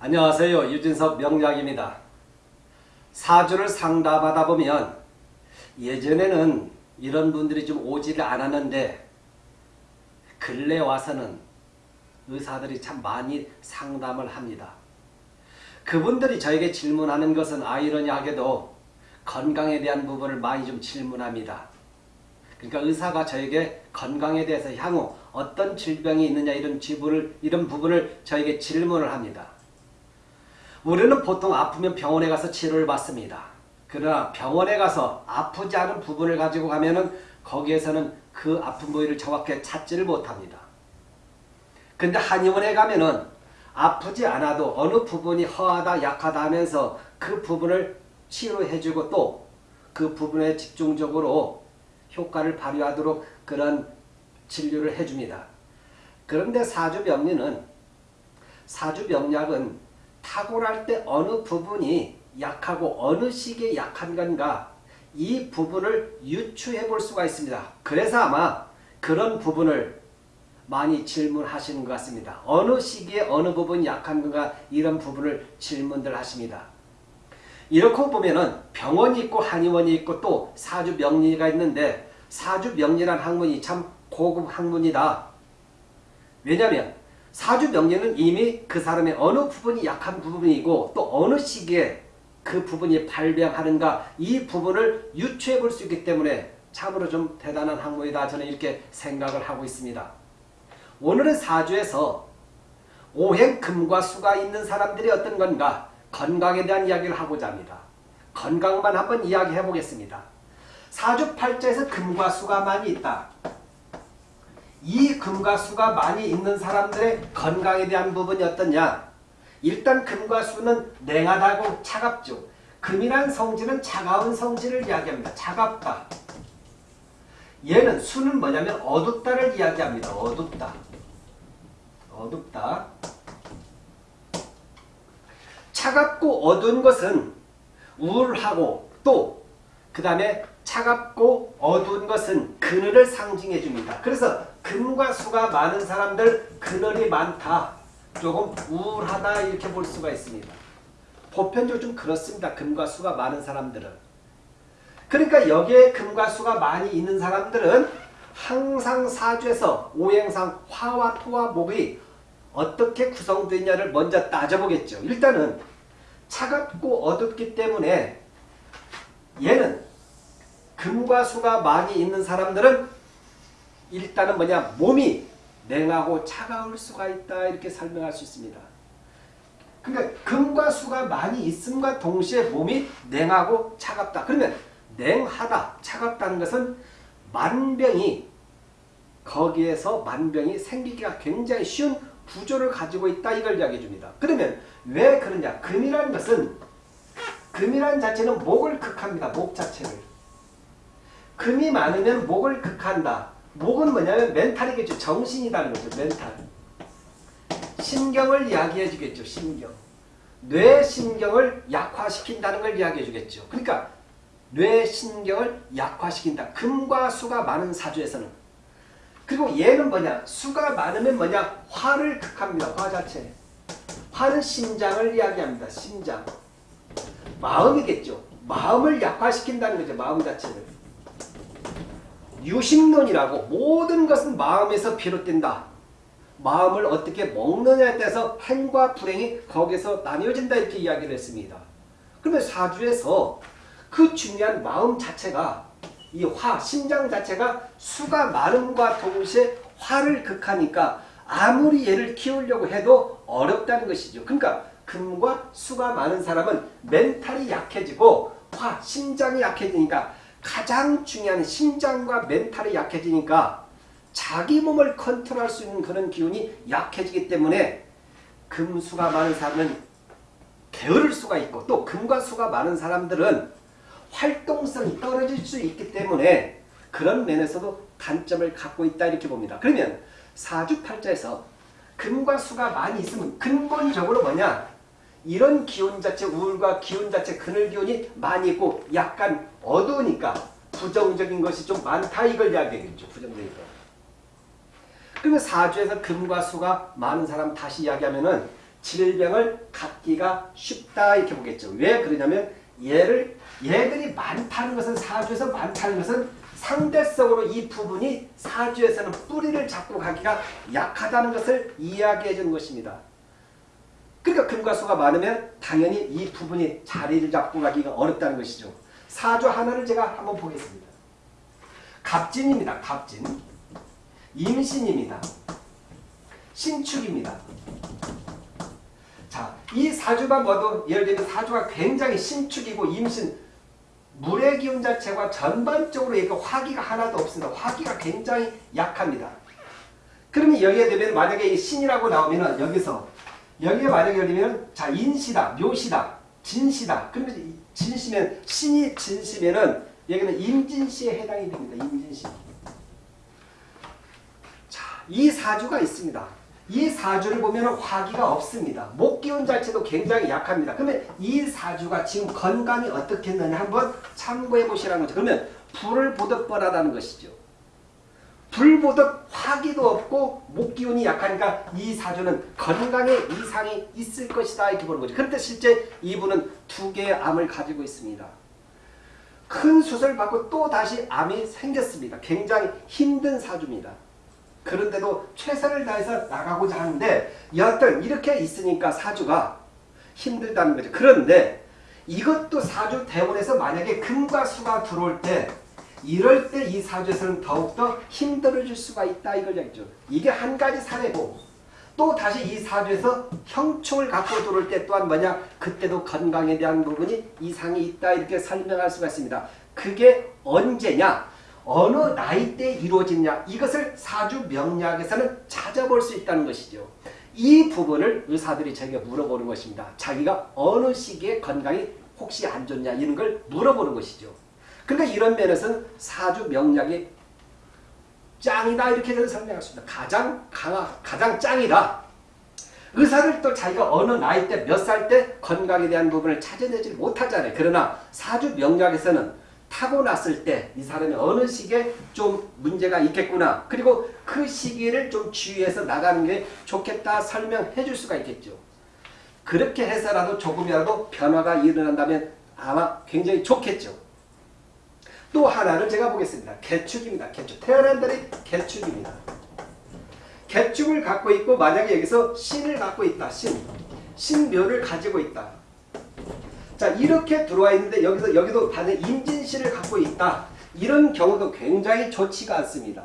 안녕하세요. 유진석 명약입니다. 사주를 상담하다 보면 예전에는 이런 분들이 좀 오지를 않았는데 근래 와서는 의사들이 참 많이 상담을 합니다. 그분들이 저에게 질문하는 것은 아이러니하게도 건강에 대한 부분을 많이 좀 질문합니다. 그러니까 의사가 저에게 건강에 대해서 향후 어떤 질병이 있느냐 이런 지부를 이런 부분을 저에게 질문을 합니다. 우리는 보통 아프면 병원에 가서 치료를 받습니다. 그러나 병원에 가서 아프지 않은 부분을 가지고 가면 은 거기에서는 그 아픈 부위를 정확하게 찾지를 못합니다. 근데 한의원에 가면 은 아프지 않아도 어느 부분이 허하다 약하다 하면서 그 부분을 치료해주고 또 그 부분에 집중적으로 효과를 발휘하도록 그런 진료를 해줍니다. 그런데 사주병리는 사주병약은 탁월할 때 어느 부분이 약하고 어느 시기에 약한 건가 이 부분을 유추해 볼 수가 있습니다. 그래서 아마 그런 부분을 많이 질문하시는 것 같습니다. 어느 시기에 어느 부분이 약한 건가 이런 부분을 질문들 하십니다. 이렇게 보면은 병원이 있고 한의원이 있고 또 사주명리가 있는데 사주명리란 학문이 참 고급 학문이다. 왜냐하면 사주 명리는 이미 그 사람의 어느 부분이 약한 부분이고 또 어느 시기에 그 부분이 발병하는가 이 부분을 유추해 볼 수 있기 때문에 참으로 좀 대단한 학문이다 저는 이렇게 생각을 하고 있습니다. 오늘은 사주에서 오행 금과 수가 있는 사람들이 어떤 건가 건강에 대한 이야기를 하고자 합니다. 건강만 한번 이야기해 보겠습니다. 사주 팔자에서 금과 수가 많이 있다. 이 금과 수가 많이 있는 사람들의 건강에 대한 부분이 어떠냐? 일단 금과 수는 냉하다고 차갑죠. 금이란 성질은 차가운 성질을 이야기합니다. 차갑다. 얘는 수는 뭐냐면 어둡다를 이야기합니다. 어둡다. 어둡다. 차갑고 어두운 것은 우울하고 또 그 다음에 차갑고 어두운 것은 그늘을 상징해 줍니다. 그래서 금과 수가 많은 사람들 그늘이 많다. 조금 우울하다 이렇게 볼 수가 있습니다. 보편적으로 좀 그렇습니다. 금과 수가 많은 사람들은. 그러니까 여기에 금과 수가 많이 있는 사람들은 항상 사주에서 오행상 화와 토와 목이 어떻게 구성되냐를 먼저 따져보겠죠. 일단은 차갑고 어둡기 때문에 얘는 금과 수가 많이 있는 사람들은 일단은 뭐냐 몸이 냉하고 차가울 수가 있다 이렇게 설명할 수 있습니다. 그러니까 금과 수가 많이 있음과 동시에 몸이 냉하고 차갑다. 그러면 냉하다, 차갑다는 것은 만병이 거기에서 만병이 생기기가 굉장히 쉬운 구조를 가지고 있다 이걸 이야기해 줍니다. 그러면 왜 그러냐? 금이라는 것은 금이라는 자체는 목을 극합니다. 목 자체를. 금이 많으면 목을 극한다. 목은 뭐냐면 멘탈이겠죠. 정신이라는 거죠. 멘탈. 신경을 이야기해 주겠죠. 신경. 뇌 신경을 약화시킨다는 걸 이야기해 주겠죠. 그러니까 뇌 신경을 약화시킨다. 금과 수가 많은 사주에서는. 그리고 얘는 뭐냐? 수가 많으면 뭐냐? 화를 극합니다. 화 자체. 화는 심장을 이야기합니다. 심장. 마음이겠죠. 마음을 약화시킨다는 거죠. 마음 자체를. 유심론이라고 모든 것은 마음에서 비롯된다. 마음을 어떻게 먹느냐에 따라서 행과 불행이 거기서 나뉘어진다 이렇게 이야기를 했습니다. 그러면 사주에서 그 중요한 마음 자체가 이 화, 심장 자체가 수가 많음과 동시에 화를 극하니까 아무리 얘를 키우려고 해도 어렵다는 것이죠. 그러니까 금과 수가 많은 사람은 mental이 약해지고 화, 심장이 약해지니까 가장 중요한 심장과 mental이 약해지니까 자기 몸을 컨트롤할 수 있는 그런 기운이 약해지기 때문에 금수가 많은 사람은 게으를 수가 있고 또 금과 수가 많은 사람들은 활동성이 떨어질 수 있기 때문에 그런 면에서도 단점을 갖고 있다 이렇게 봅니다. 그러면 사주팔자에서 금과 수가 많이 있으면 근본적으로 뭐냐 이런 기운 자체 우울과 기운 자체 그늘 기운이 많이 있고 약간 어두우니까 부정적인 것이 좀 많다 이걸 이야기하겠죠. 부정적인 거. 그러면 사주에서 금과 수가 많은 사람 다시 이야기하면은 질병을 갖기가 쉽다 이렇게 보겠죠. 왜 그러냐면 얘를 얘들이 많다는 것은 사주에서 많다는 것은 상대적으로 이 부분이 사주에서는 뿌리를 잡고 가기가 약하다는 것을 이야기해 주는 것입니다. 그러니까 금과 수가 많으면 당연히 이 부분이 자리를 잡고 가기가 어렵다는 것이죠. 사주 하나를 제가 한번 보겠습니다. 갑진입니다. 갑진. 임신입니다. 신축입니다. 자, 이 사주만 봐도 예를 들면 사주가 굉장히 신축이고 임신 물의 기운 자체가 전반적으로 얘가 화기가 하나도 없습니다. 화기가 굉장히 약합니다. 그러면 여기에 되면 만약에 이 신이라고 나오면은 여기서 여기에 만약에 열리면 자 인시다, 묘시다, 진시다. 그러면 진시면 신이 진시면은 여기는 임진시에 해당이 됩니다. 임진시. 자, 이 사주가 있습니다. 이 사주를 보면 화기가 없습니다. 목기운 자체도 굉장히 약합니다. 그러면 이 사주가 지금 건강이 어떻게 했느냐 한번 참고해 보시라는 거죠. 그러면 불을 보듯 뻔하다는 것이죠. 불 보듯 화기도 없고 목기운이 약하니까 이 사주는 건강에 이상이 있을 것이다 이렇게 보는 거죠. 그런데 실제 이분은 두 개의 암을 가지고 있습니다. 큰 수술 받고 또 다시 암이 생겼습니다. 굉장히 힘든 사주입니다. 그런데도 최선을 다해서 나가고자 하는데 여하튼 이렇게 있으니까 사주가 힘들다는 거죠. 그런데 이것도 사주 대원에서 만약에 금과 수가 들어올 때 이럴 때 이 사주에서는 더욱더 힘들어질 수가 있다 이걸 얘기죠. 이게 한 가지 사례고 또 다시 이 사주에서 형충을 갖고 들어올 때 또한 뭐냐 그때도 건강에 대한 부분이 이상이 있다 이렇게 설명할 수가 있습니다. 그게 언제냐 어느 나이 때 이루어지냐 이것을 사주 명리학에서는 찾아볼 수 있다는 것이죠. 이 부분을 의사들이 저에게 물어보는 것입니다. 자기가 어느 시기에 건강이 혹시 안 좋냐 이런 걸 물어보는 것이죠. 그러니까 이런 면에서는 사주 명리학이 짱이다 이렇게 저는 설명할 수 있습니다. 가장 강하, 가장 짱이다. 의사를 또 자기가 어느 나이 때 몇 살 때 건강에 대한 부분을 찾아내지 못하잖아요. 그러나 사주 명리학에서는 타고났을 때 이 사람이 어느 시기에 좀 문제가 있겠구나. 그리고 그 시기를 좀 주의해서 나가는 게 좋겠다 설명해 줄 수가 있겠죠. 그렇게 해서라도 조금이라도 변화가 일어난다면 아마 굉장히 좋겠죠. 또 하나를 제가 보겠습니다. 개축입니다. 개축. 태어난 달이 개축입니다. 개축을 갖고 있고 만약에 여기서 신을 갖고 있다. 신. 신묘를 가지고 있다. 자 이렇게 들어와 있는데 여기서 여기도 반대 임진씨를 갖고 있다. 이런 경우도 굉장히 좋지가 않습니다.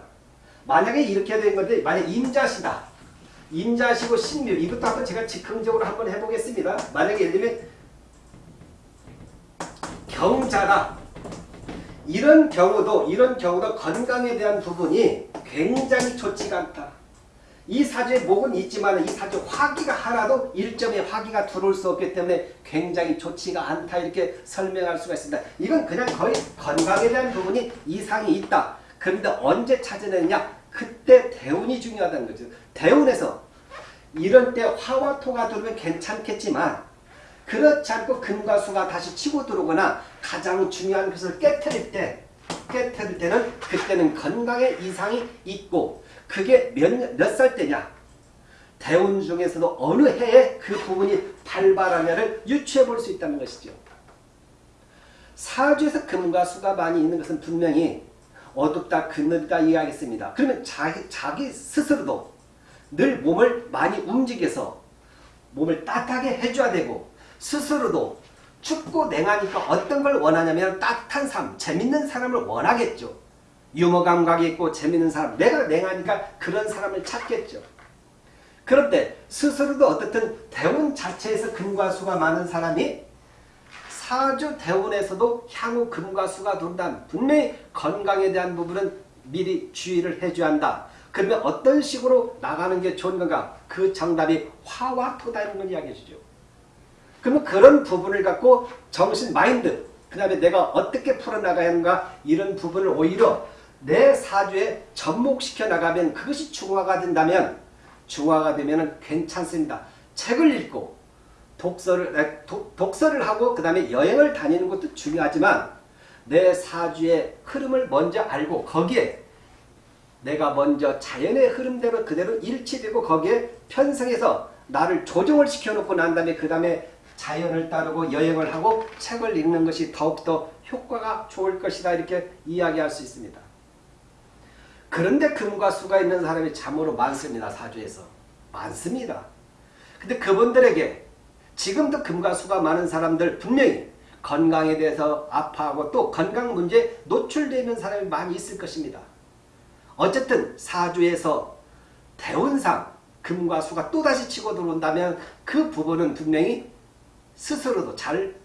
만약에 이렇게 된 건데 만약 임자시다. 임자시고 신묘 이것도 한번 제가 즉흥적으로 한번 해보겠습니다. 만약에 예를 들면 경자다. 이런 경우도 이런 경우도 건강에 대한 부분이 굉장히 좋지가 않다. 이 사주에 목은 있지만 이 사주 화기가 하나도 일점의 화기가 들어올 수 없기 때문에 굉장히 좋지가 않다 이렇게 설명할 수가 있습니다. 이건 그냥 거의 건강에 대한 부분이 이상이 있다. 그런데 언제 찾아내느냐? 그때 대운이 중요하다는 거죠. 대운에서 이런 때 화와 토가 들어오면 괜찮겠지만 그렇지 않고 금과 수가 다시 치고 들어오거나 가장 중요한 것을 깨뜨릴 때 깨뜨릴 때는 그때는 건강에 이상이 있고 그게 몇, 몇살 때냐? 대운 중에서도 어느 해에 그 부분이 발발하냐를 유추해 볼 수 있다는 것이죠. 사주에서 금과 수가 많이 있는 것은 분명히 어둡다, 그늘이다 이해하겠습니다. 그러면 자기, 자기 스스로도 늘 몸을 많이 움직여서 몸을 따뜻하게 해줘야 되고 스스로도 춥고 냉하니까 어떤 걸 원하냐면 따뜻한 삶, 재밌는 사람을 원하겠죠. 유머 감각이 있고 재밌는 사람 내가 냉하니까 그런 사람을 찾겠죠. 그런데 스스로도 어떻든 대운 자체에서 금과 수가 많은 사람이 사주 대운에서도 향후 금과 수가 돈다. 분명히 건강에 대한 부분은 미리 주의를 해줘야 한다. 그러면 어떤 식으로 나가는 게 좋은 건가? 그 정답이 화와 토다는 걸 이야기해 주죠. 그러면 그런 부분을 갖고 정신 마인드 그 다음에 내가 어떻게 풀어나가야 하는가 이런 부분을 오히려 내 사주에 접목시켜 나가면 그것이 중화가 된다면 중화가 되면 괜찮습니다. 책을 읽고 독서를 독서를 하고 그 다음에 여행을 다니는 것도 중요하지만 내 사주의 흐름을 먼저 알고 거기에 내가 먼저 자연의 흐름대로 그대로 일치되고 거기에 편성해서 나를 조정을 시켜놓고 난 다음에 그 다음에 자연을 따르고 여행을 하고 책을 읽는 것이 더욱더 효과가 좋을 것이다 이렇게 이야기할 수 있습니다. 그런데 금과 수가 있는 사람이 참으로 많습니다. 사주에서. 많습니다. 근데 그분들에게 지금도 금과 수가 많은 사람들 분명히 건강에 대해서 아파하고 또 건강 문제에 노출되는 사람이 많이 있을 것입니다. 어쨌든 사주에서 대운상 금과 수가 또다시 치고 들어온다면 그 부분은 분명히 스스로도 잘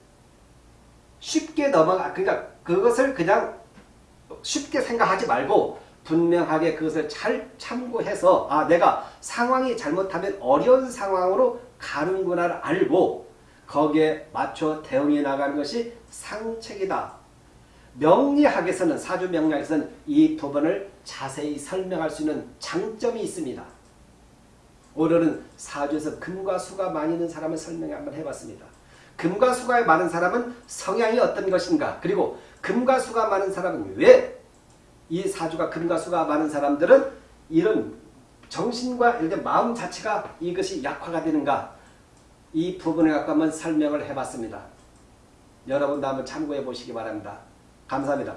쉽게 넘어가 그러니까 그것을 그냥 쉽게 생각하지 말고 분명하게 그것을 잘 참고해서 아 내가 상황이 잘못하면 어려운 상황으로 가는구나를 알고 거기에 맞춰 대응해 나가는 것이 상책이다. 명리학에서는 사주 명리학에서는 이 부분을 자세히 설명할 수 있는 장점이 있습니다. 오늘은 사주에서 금과 수가 많이 있는 사람을 설명 한번 해봤습니다. 금과 수가 많은 사람은 성향이 어떤 것인가 그리고 금과 수가 많은 사람은 왜 이 사주가 금과 수가 많은 사람들은 이런 정신과 마음 자체가 이것이 약화가 되는가 이 부분에 한번 설명을 해봤습니다. 여러분도 한번 참고해 보시기 바랍니다. 감사합니다.